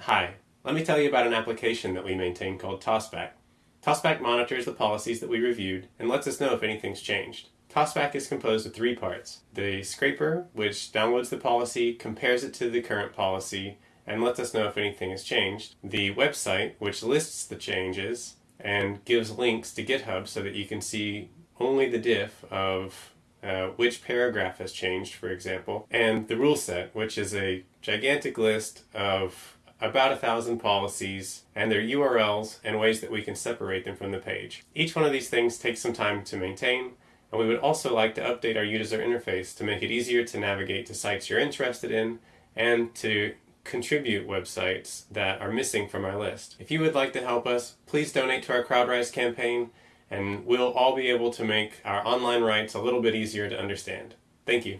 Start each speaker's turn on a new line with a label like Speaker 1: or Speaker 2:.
Speaker 1: Hi, let me tell you about an application that we maintain called TOSBack. TOSBack monitors the policies that we reviewed and lets us know if anything's changed. TOSBack is composed of three parts. The scraper, which downloads the policy, compares it to the current policy, and lets us know if anything has changed. The website, which lists the changes and gives links to GitHub so that you can see only the diff of uh, which paragraph has changed, for example, and the rule set, which is a gigantic list of about a thousand policies and their URLs and ways that we can separate them from the page. Each one of these things takes some time to maintain, and we would also like to update our user interface to make it easier to navigate to sites you're interested in and to contribute websites that are missing from our list. If you would like to help us, please donate to our CrowdRise campaign and we'll all be able to make our online rights a little bit easier to understand. Thank you.